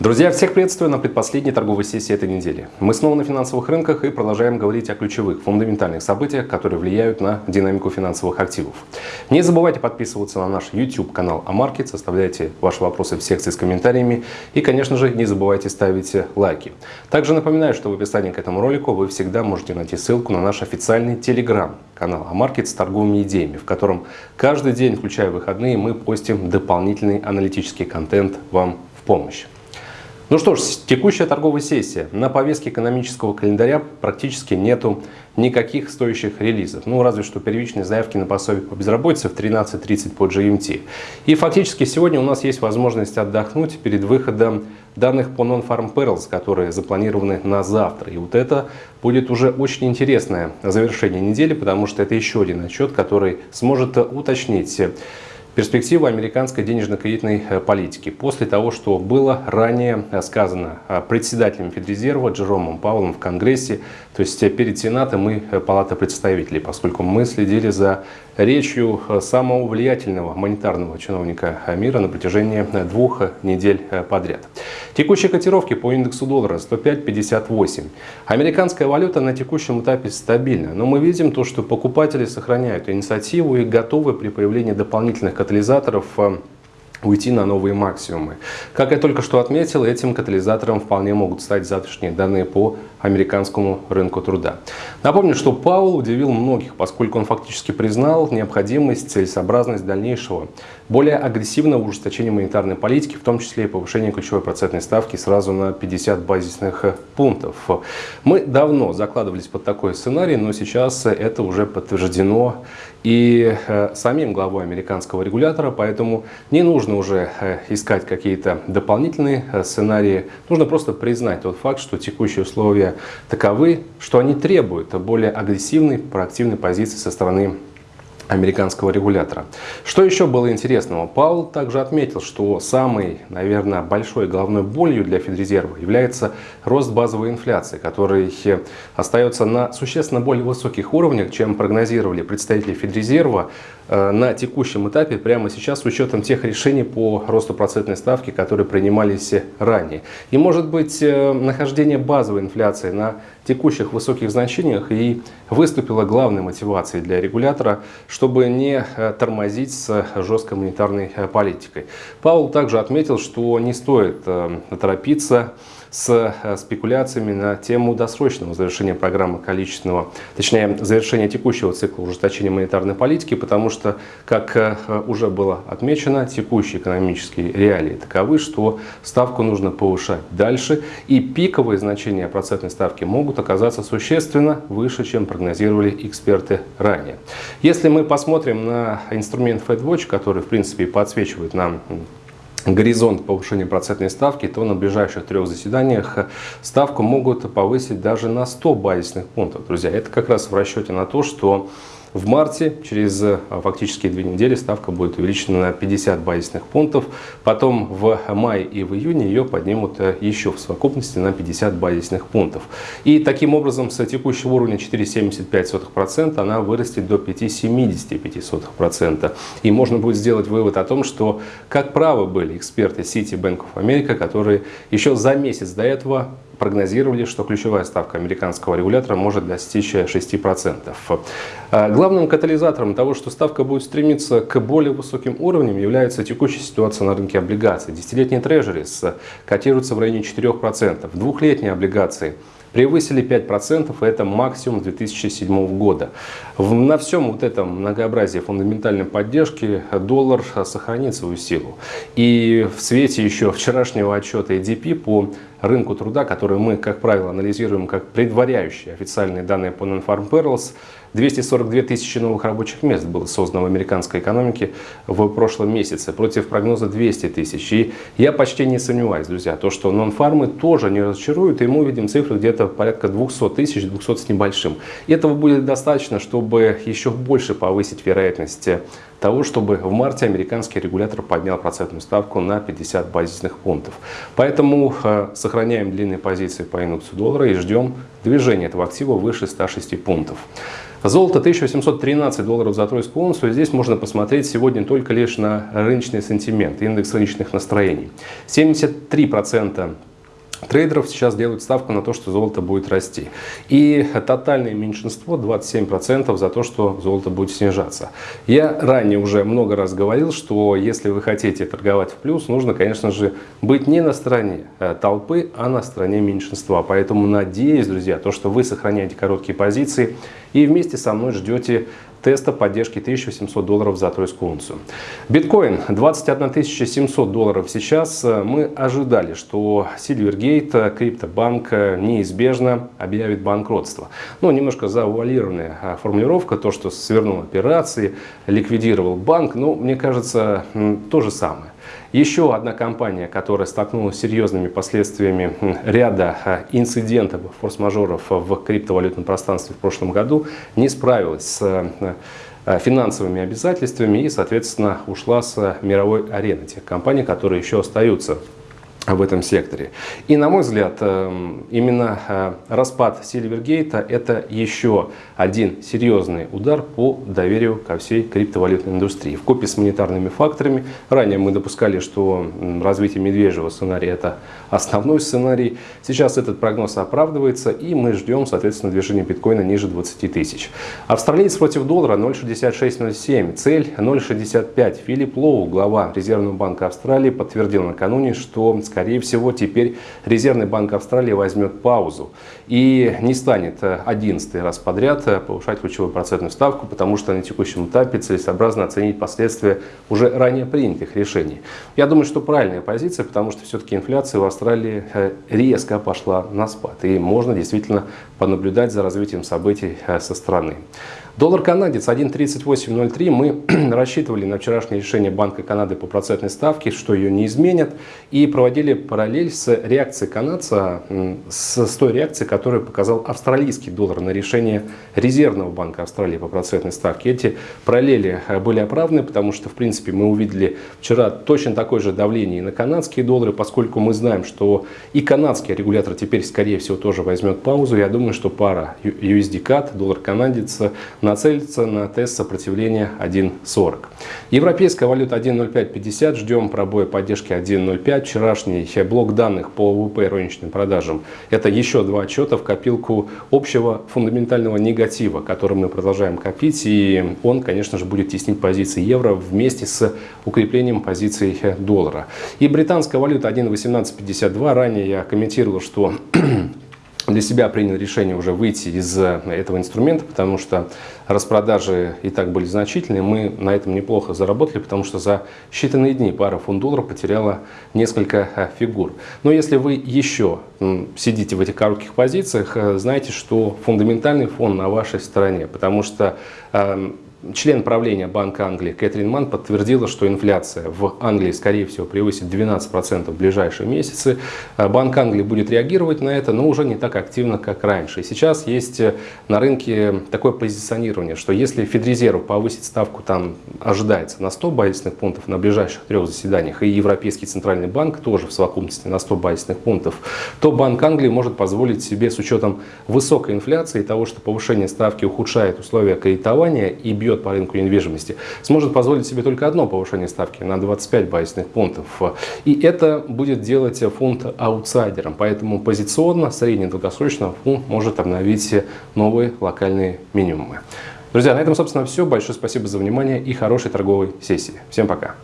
Друзья, всех приветствую на предпоследней торговой сессии этой недели. Мы снова на финансовых рынках и продолжаем говорить о ключевых, фундаментальных событиях, которые влияют на динамику финансовых активов. Не забывайте подписываться на наш YouTube-канал Амаркет, оставляйте ваши вопросы в секции с комментариями и, конечно же, не забывайте ставить лайки. Также напоминаю, что в описании к этому ролику вы всегда можете найти ссылку на наш официальный Telegram-канал Амаркет с торговыми идеями, в котором каждый день, включая выходные, мы постим дополнительный аналитический контент вам в помощь. Ну что ж, текущая торговая сессия. На повестке экономического календаря практически нету никаких стоящих релизов. Ну, разве что первичные заявки на пособие по безработице в 13.30 по GMT. И фактически сегодня у нас есть возможность отдохнуть перед выходом данных по Non-Farm Perils, которые запланированы на завтра. И вот это будет уже очень интересное завершение недели, потому что это еще один отчет, который сможет уточнить перспективы американской денежно-кредитной э, политики после того, что было ранее э, сказано э, председателем Федрезерва Джеромом Паулом в Конгрессе, то есть перед Сенатом и Палатой представителей, поскольку мы следили за речью самого влиятельного монетарного чиновника мира на протяжении двух недель подряд. Текущие котировки по индексу доллара 105.58. Американская валюта на текущем этапе стабильна, но мы видим то, что покупатели сохраняют инициативу и готовы при появлении дополнительных катализаторов э, уйти на новые максимумы. Как я только что отметил, этим катализатором вполне могут стать завтрашние данные по американскому рынку труда. Напомню, что Паул удивил многих, поскольку он фактически признал необходимость, целесообразность дальнейшего, более агрессивного ужесточения монетарной политики, в том числе и повышения ключевой процентной ставки сразу на 50 базисных пунктов. Мы давно закладывались под такой сценарий, но сейчас это уже подтверждено и э, самим главой американского регулятора, поэтому не нужно уже э, искать какие-то дополнительные э, сценарии, нужно просто признать тот факт, что текущие условия таковы, что они требуют более агрессивной, проактивной позиции со стороны американского регулятора. Что еще было интересного? Паул также отметил, что самой, наверное, большой головной болью для Федрезерва является рост базовой инфляции, который остается на существенно более высоких уровнях, чем прогнозировали представители Федрезерва э, на текущем этапе, прямо сейчас, с учетом тех решений по росту процентной ставки, которые принимались ранее. И может быть э, нахождение базовой инфляции на текущих высоких значениях и выступила главной мотивацией для регулятора, чтобы не э, тормозить с жесткой монетарной э, политикой. Паул также отметил, что не стоит э, торопиться с э, спекуляциями на тему досрочного завершения программы количественного, точнее завершения текущего цикла ужесточения монетарной политики, потому что, как э, уже было отмечено, текущие экономические реалии таковы, что ставку нужно повышать дальше, и пиковые значения процентной ставки могут оказаться существенно выше, чем прогнозировали эксперты ранее. Если мы посмотрим на инструмент FedWatch, который в принципе подсвечивает нам горизонт повышения процентной ставки, то на ближайших трех заседаниях ставку могут повысить даже на 100 базисных пунктов. Друзья, это как раз в расчете на то, что в марте, через а, фактически две недели, ставка будет увеличена на 50 базисных пунктов. Потом в мае и в июне ее поднимут э, еще в совокупности на 50 базисных пунктов. И таким образом с текущего уровня 4,75% она вырастет до 5,75%. И можно будет сделать вывод о том, что как правы были эксперты City Bank of America, которые еще за месяц до этого прогнозировали, что ключевая ставка американского регулятора может достичь 6%. А, главным катализатором того, что ставка будет стремиться к более высоким уровням, является текущая ситуация на рынке облигаций. Десятилетние трежерис котируются в районе 4%, двухлетние облигации – превысили 5%, и это максимум 2007 года. На всем вот этом многообразии фундаментальной поддержки доллар сохранит свою силу. И в свете еще вчерашнего отчета EDP по рынку труда, который мы, как правило, анализируем как предваряющие официальные данные по Non-Farm Payrolls, 242 тысячи новых рабочих мест было создано в американской экономике в прошлом месяце против прогноза 200 тысяч. И я почти не сомневаюсь, друзья, то, что нон-фармы тоже не разочаруют, и мы увидим цифры где-то порядка 200 тысяч, 200 с небольшим. И этого будет достаточно, чтобы еще больше повысить вероятность того, чтобы в марте американский регулятор поднял процентную ставку на 50 базисных пунктов. Поэтому э, сохраняем длинные позиции по индексу доллара и ждем движения этого актива выше 106 пунктов. Золото 1813 долларов за тройскую унцию. Здесь можно посмотреть сегодня только лишь на рыночный сентимент, индекс рыночных настроений. 73% Трейдеров сейчас делают ставку на то, что золото будет расти. И тотальное меньшинство 27% за то, что золото будет снижаться. Я ранее уже много раз говорил, что если вы хотите торговать в плюс, нужно, конечно же, быть не на стороне э, толпы, а на стороне меньшинства. Поэтому надеюсь, друзья, то, что вы сохраняете короткие позиции и вместе со мной ждете теста поддержки 1800 долларов за тройскую унцию. Биткоин 21 700 долларов сейчас. Мы ожидали, что Silvergate, криптобанк неизбежно объявит банкротство. Ну, немножко завуалированная а, формулировка, то, что свернул операции, ликвидировал банк, но мне кажется, то же самое. Еще одна компания, которая столкнулась с серьезными последствиями ряда а, инцидентов, форс-мажоров в криптовалютном пространстве в прошлом году, не справилась с а, финансовыми обязательствами и, соответственно, ушла с мировой арены. Тех компаний, которые еще остаются в этом секторе. И на мой взгляд, эм, именно э, распад Сильвергейта это еще один серьезный удар по доверию ко всей криптовалютной индустрии. В копии с монетарными факторами, ранее мы допускали, что развитие медвежьего сценария это основной сценарий. Сейчас этот прогноз оправдывается и мы ждем, соответственно, движения биткоина ниже 20 тысяч. Австралиец против доллара 0.6607, цель 0.65. Филипп Лоу, глава Резервного банка Австралии, подтвердил накануне, что скорее всего, теперь Резервный банк Австралии возьмет паузу и не станет 11 раз подряд повышать ключевую процентную ставку, потому что на текущем этапе целесообразно оценить последствия уже ранее принятых решений. Я думаю, что правильная позиция, потому что все-таки инфляция в Австралии э, резко пошла на спад, и можно действительно понаблюдать за развитием событий э, со стороны. Доллар канадец 1.3803. Мы рассчитывали на вчерашнее решение Банка Канады по процентной ставке, что ее не изменят. И проводили параллель с реакцией канадца, с, той реакцией, которую показал австралийский доллар на решение Резервного банка Австралии по процентной ставке. Эти параллели э, были оправданы, потому что, в принципе, мы увидели вчера точно такое же давление и на канадские доллары, поскольку мы знаем, что и канадский регулятор теперь, скорее всего, тоже возьмет паузу. Я думаю, что пара USD-CAD, доллар канадец, нацелиться на тест сопротивления 1.40. Европейская валюта 1.0550, ждем пробоя поддержки 1.05. Вчерашний блок данных по ВВП розничным продажам – это еще два отчета в копилку общего фундаментального негатива, который мы продолжаем копить. И он, конечно же, будет теснить позиции евро вместе с укреплением позиций доллара. И британская валюта 1.1852. Ранее я комментировал, что для себя принял решение уже выйти из э, этого инструмента, потому что распродажи и так были значительные. Мы на этом неплохо заработали, потому что за считанные дни пара фунт доллара потеряла несколько э, фигур. Но если вы еще сидите в этих коротких позициях, э, знайте, что фундаментальный фон на вашей стороне, потому что эм, Член правления Банка Англии Кэтрин Ман подтвердила, что инфляция в Англии, скорее всего, превысит 12% в ближайшие месяцы. Э, Банк Англии будет реагировать на это, но уже не так активно, как раньше. И сейчас есть э, на рынке такое позиционирование, что если Федрезерв повысит ставку, там ожидается на 100 базисных пунктов на ближайших трех заседаниях, и Европейский Центральный Банк тоже в совокупности на 100 базисных пунктов, то Банк Англии может позволить себе с учетом высокой инфляции и того, что повышение ставки ухудшает условия кредитования и бьет бьет по рынку недвижимости, сможет позволить себе только одно повышение ставки на 25 базисных пунктов. И это будет делать фунт аутсайдером. Поэтому позиционно, средне-долгосрочно фунт может обновить новые локальные минимумы. Друзья, на этом, собственно, все. Большое спасибо за внимание и хорошей торговой сессии. Всем пока!